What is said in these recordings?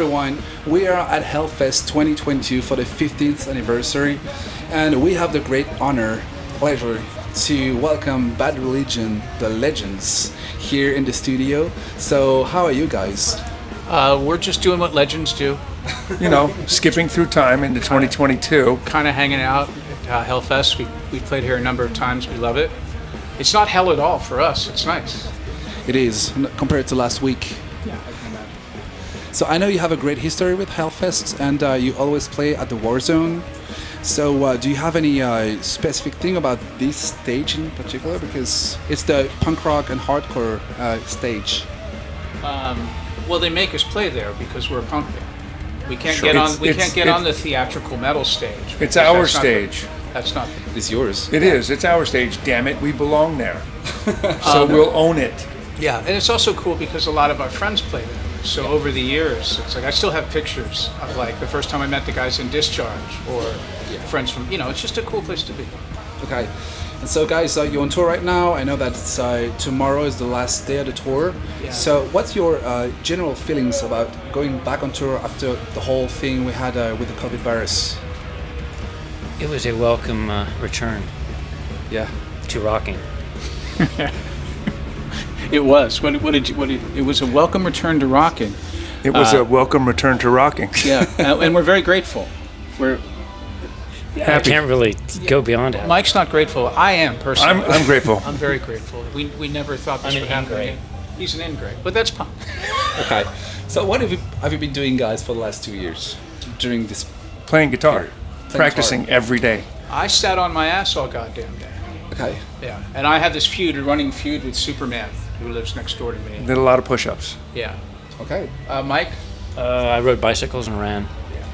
Hello everyone, we are at Hellfest 2022 for the 15th anniversary and we have the great honor, pleasure to welcome Bad Religion, the legends, here in the studio. So how are you guys? Uh, we're just doing what legends do, you know, skipping through time into 2022. kind of hanging out at uh, Hellfest. We, we've played here a number of times. We love it. It's not hell at all for us. It's nice. It is, compared to last week. Yeah, I can imagine. So I know you have a great history with Hellfest and uh, you always play at the Warzone. So uh, do you have any uh, specific thing about this stage in particular? Because it's the punk rock and hardcore uh, stage. Um, well, they make us play there because we're a punk band. We can't Sure. get on. It's- We it's- can't get on the theatrical metal stage. It's our that's not the- stage. that's not. It's yours. It is. It's our stage. Damn it, we belong there. so we'll own it. Yeah, and it's also cool because a lot of our friends play there. So over the years, it's like I still have pictures of like the first time I met the guys in Discharge or friends from. You know, it's just a cool place to be. Okay. And so, guys, uh, you're on tour right now. I know that it's, uh, tomorrow is the last day of the tour. Yeah. So, what's your uh, general feelings about going back on tour after the whole thing we had uh, with the COVID virus? It was a welcome uh, return Yeah. to rocking. It was. What, what did you? What did, it was a welcome return to rocking. It was a uh, welcome return to rocking. Yeah, and, uh, and we're very grateful. We're I Happy. can't really go beyond it. Mike's not grateful. I am personally. I'm, I'm grateful. I'm very grateful. We, we never thought this I'm would happen. ingrate. He's an ingrate, but that's fine. Okay. So, what have you have you been doing, guys, for the last two years during this? Playing guitar. Playing Practicing guitar. every day. I sat on my ass all goddamn day. Okay. Yeah, and I had this feud, a running feud with Superman, who lives next door to me. Did a lot of push ups. Yeah. Okay. Uh, Mike. Uh, I rode bicycles and ran. Yeah.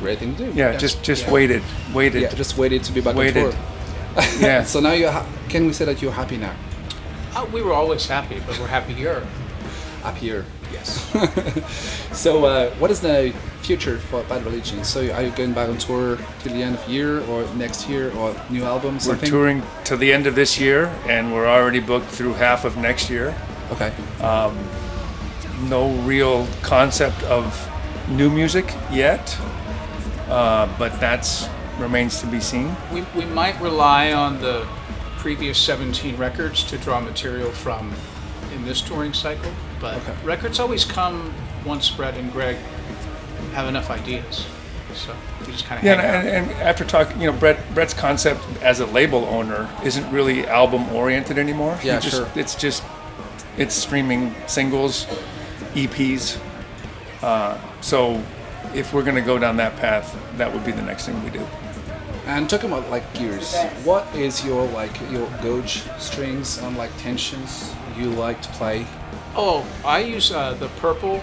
Great thing to do. Yeah, just just yeah. waited. Waited. Yeah. Just waited to be back Waited. on tour. Yeah. So now you're. Ha- can we say that you're happy now? Uh, we were always happy, but we're happier. here. Yes. So, uh, what is the future for Bad Religion? So, are you going back on tour till the end of year or next year or new album? We're touring to the end of this year, and we're already booked through half of next year. Okay. No real concept of new music yet, uh, but that's remains to be seen. We, we might rely on the previous 17 records to draw material from in this touring cycle, but Okay. records always come once Brett and Greg have enough ideas. So we just kind of Yeah, hang and, and after talking, you know, Brett Brett's concept as a label owner isn't really album oriented anymore. Yeah, just, sure. It's just it's streaming singles, EPs. Uh, so if we're gonna go down that path, that would be the next thing we do. And talking about like gears, what is your like your gauge strings and like tensions you like to play? Oh, I use uh, the purple,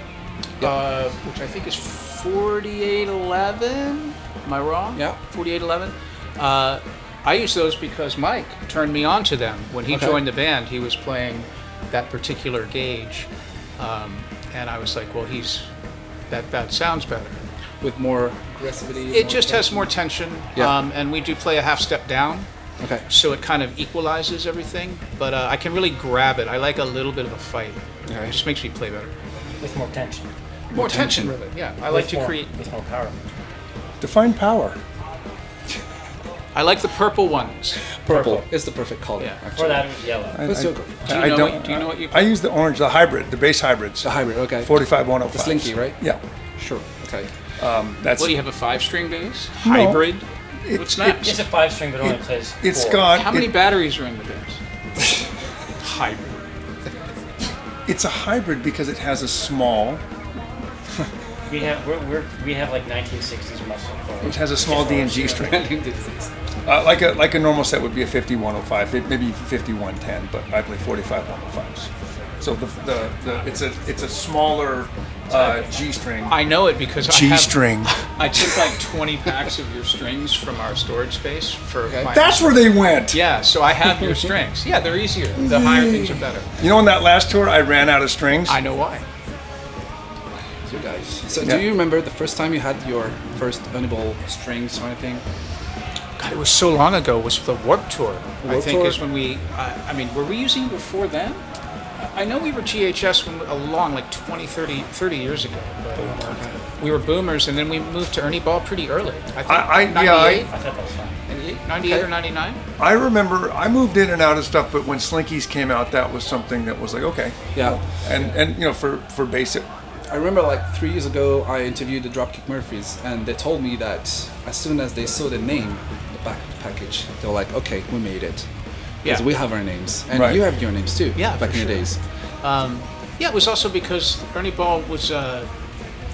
Yeah. uh, which I think is 4811. Am I wrong? Yeah. 4811. Uh, I use those because Mike turned me on to them. When he Okay. joined the band, he was playing that particular gauge. Um, and I was like, well, he's that, that sounds better. With more aggressivity? It just has more tension. Yeah. Um, and we do play a half step down. Okay. So it kind of equalizes everything, but uh, I can really grab it. I like a little bit of a fight. Okay. It just makes me play better. With more tension. More, tension. tension, really. Yeah, I like to more- create. With more power. Define power. I like the purple ones. Purple is the perfect color. Yeah. Actually. For that, it yellow. I, I- your- Do you I know don't. what- do you know what you- I use the orange, the hybrid, the bass hybrids. The hybrid. Okay. 45 105. The slinky, right? Yeah. Sure. Okay. Um, that's What do you have? A five-string bass? No. Hybrid? It- What's it- next? It's a five string, but only It- plays. it's four. got. How many it- batteries are in the bass? Hybrid. It's a hybrid because it has a small. We have we're, we're we have like 1960s muscle cars. It has a small D and G string. Uh, like a like a normal set would be a 5105, maybe 5110, but I play 45 105s. So the, the, the it's a it's a smaller uh, G string. I know it because I G have, string. I took like 20 packs of your strings from our storage space for Okay. my. That's where they went. yeah, so I have your strings. Yeah, they're easier. The higher things are better. You know, on that last tour, I ran out of strings. I know why. So guys. So Yeah. do you remember the first time you had your first Ernie Ball strings or anything? God, it was so long ago. It was the Warp Tour. I Warped think Tour? is when we. I, I mean, were we using it before then? I know we were GHS when, a long, like 20, 30, 30 years ago. But we were boomers, and then we moved to Ernie Ball pretty early. I think I- I- yeah, 98, I thought that was fun. 98, 98 or 99? I remember I moved in and out of stuff, but when Slinkies came out, that was something that was like okay. Yeah. And and you know for for basic, I remember like three years ago, I interviewed the Dropkick Murphys, and they told me that as soon as they saw the name, the back package, they were like, "Okay, we made it." Because Yeah. we have our names, and Right. you have your names too. Yeah, back in the sure. days. Yeah, it was also because Ernie Ball was uh,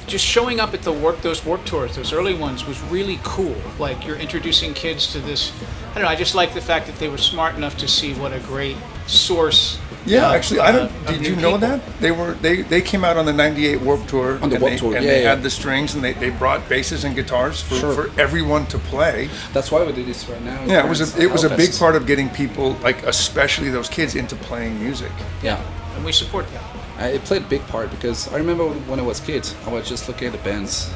just showing up at the work those work tours, those early ones, was really cool. Like you're introducing kids to this. I don't know. I just like the fact that they were smart enough to see what a great source. yeah. of, actually, I uh, don't. of Did you know people. that they were they they came out on the '98 Warp Tour On the and Warped they, Tour, and yeah, they yeah. had the strings and they, they brought basses and guitars for, Sure. for everyone to play. That's why we do this right now. Yeah, it was a it was a big Hellfest. part of getting people like especially those kids into playing music. Yeah. and we support that. Uh, it played a big part because I remember when I was a kid, I was just looking at the bands,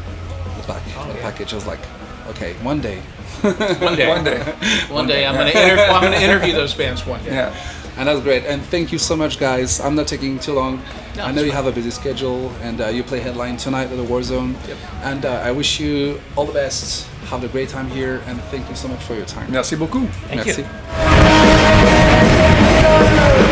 the back, the yeah. package. I was like, okay, one day. One day, One day. one day, I'm gonna inter- I'm gonna interview those bands one day. Yeah. And that's great. And thank you so much, guys. I'm not taking too long. No, I know you fine. have a busy schedule, and uh, you play headline tonight at the Warzone. Yep. And uh, I wish you all the best. Have a great time here, and thank you so much for your time. Merci beaucoup. Thank Merci. you.